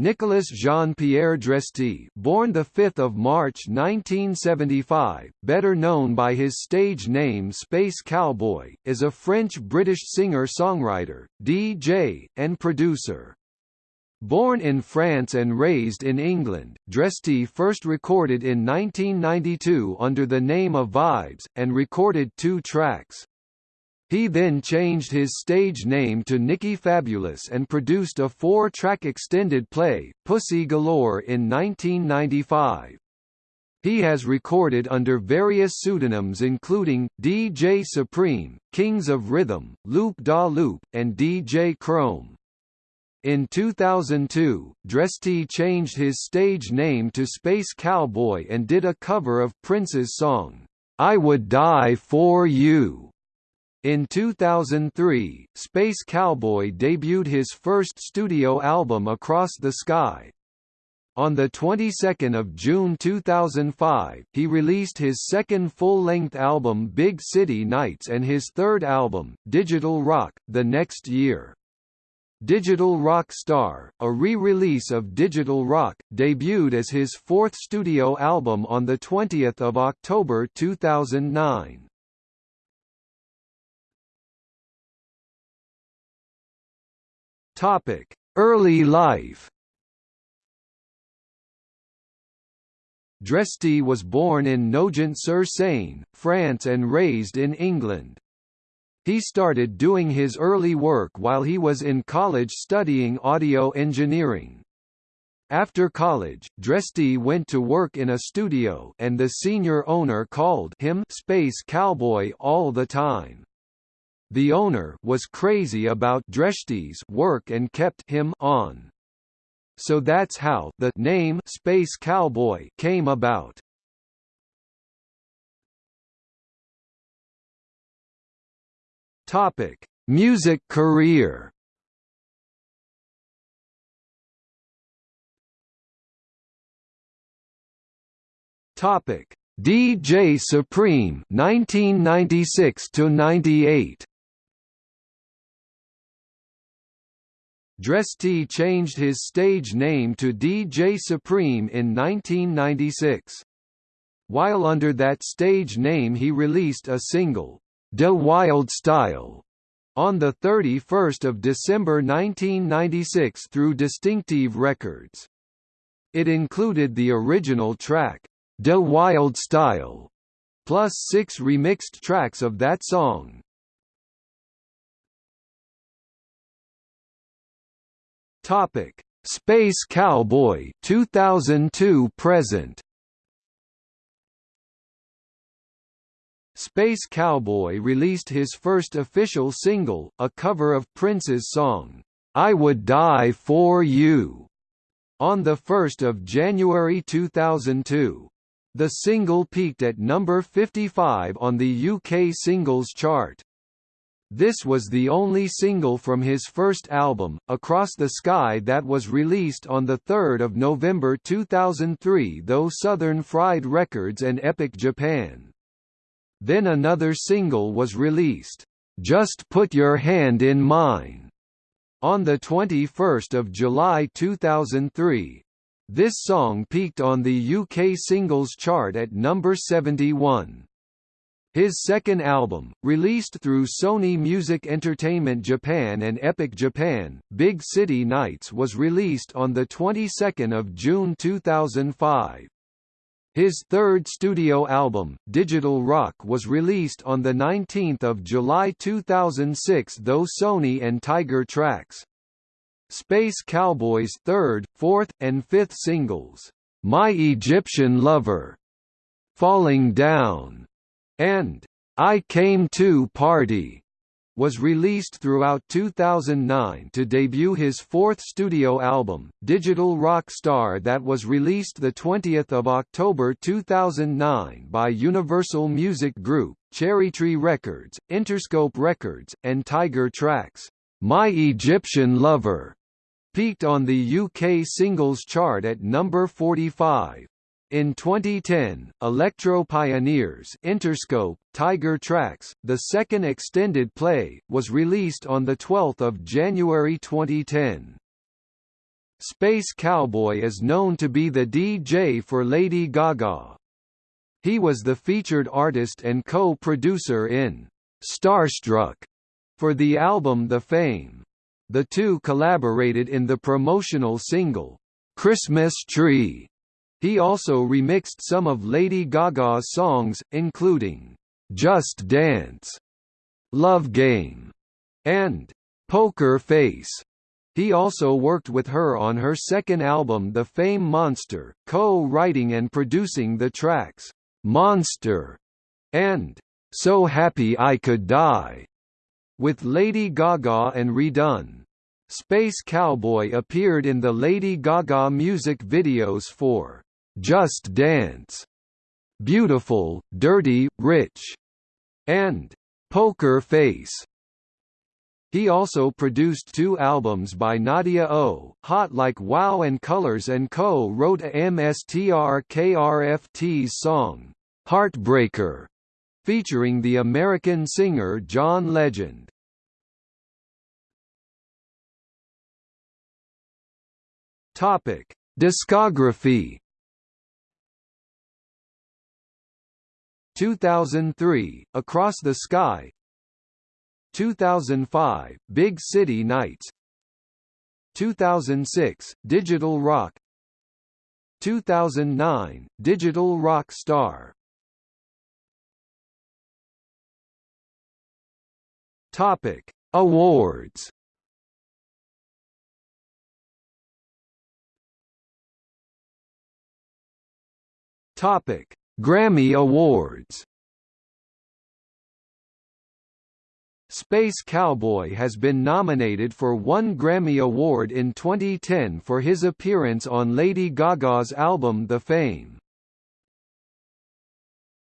Nicolas Jean-Pierre Dresty, born the 5th of March 1975, better known by his stage name Space Cowboy, is a French-British singer-songwriter, DJ, and producer. Born in France and raised in England, Dresty first recorded in 1992 under the name of Vibes, and recorded two tracks. He then changed his stage name to Nicky Fabulous and produced a four-track extended play, Pussy Galore in 1995. He has recorded under various pseudonyms including, DJ Supreme, Kings of Rhythm, Loop Da Loop, and DJ Chrome. In 2002, Dresty changed his stage name to Space Cowboy and did a cover of Prince's song, I Would Die For You. In 2003, Space Cowboy debuted his first studio album Across the Sky. On the 22nd of June 2005, he released his second full-length album Big City Nights and his third album, Digital Rock, the next year. Digital Rock Star, a re-release of Digital Rock, debuted as his fourth studio album on 20 October 2009. Topic: Early life. Dresty was born in Nogent-sur-Seine, France and raised in England. He started doing his early work while he was in college studying audio engineering. After college, Dresty went to work in a studio and the senior owner called him Space Cowboy all the time. The owner was crazy about Dresty's work and kept him on. So that's how the name Space Cowboy came about. Topic: Music career. Topic: DJ Supreme 1996 to 98. Dresty changed his stage name to DJ Supreme in 1996. While under that stage name he released a single, De Wild Style, on 31 December 1996 through Distinctive Records. It included the original track, De Wild Style, plus six remixed tracks of that song. Topic: Space Cowboy 2002 present. Space Cowboy released his first official single, a cover of Prince's song, I Would Die For You, on 1 January 2002. The single peaked at number 55 on the UK singles chart. This was the only single from his first album, Across the Sky that was released on 3 November 2003 though Southern Fried Records and Epic Japan. Then another single was released, Just Put Your Hand in Mine, on 21 July 2003. This song peaked on the UK singles chart at number 71. His second album, released through Sony Music Entertainment Japan and Epic Japan, Big City Nights was released on the 22nd of June 2005. His third studio album, Digital Rock was released on 19 July 2006 though Sony and Tiger Tracks. Space Cowboy's third, fourth, and fifth singles, My Egyptian Lover, Falling Down, and I Came To Party was released throughout 2009 to debut his fourth studio album, Digital Rock Star that was released 20 October 2009 by Universal Music Group, Cherrytree Records, Interscope Records, and Tiger Tracks. My Egyptian Lover peaked on the UK singles chart at number 45. In 2010, Electro Pioneers Interscope, Tiger Tracks, the second extended play, was released on 12 January 2010. Space Cowboy is known to be the DJ for Lady Gaga. He was the featured artist and co-producer in Starstruck for the album The Fame. The two collaborated in the promotional single, Christmas Tree. He also remixed some of Lady Gaga's songs, including Just Dance, Love Game, and Poker Face. He also worked with her on her second album The Fame Monster, co-writing and producing the tracks, "'Monster' and "'So Happy I Could Die' with Lady Gaga and RedOne. Space Cowboy appeared in the Lady Gaga music videos for "'Just Dance'", "'Beautiful, Dirty, Rich' and "'Poker Face' He also produced two albums by Nadia O, Hot Like Wow and Colors and co-wrote a MSTRKRFT's song, Heartbreaker, featuring the American singer John Legend. Topic: Discography 2003, Across the Sky. 2005, Big City Nights. 2006, Digital Rock. 2009, Digital Rock Star. Topic: Awards. Topic: Grammy Awards. Space Cowboy has been nominated for one Grammy Award in 2010 for his appearance on Lady Gaga's album The Fame.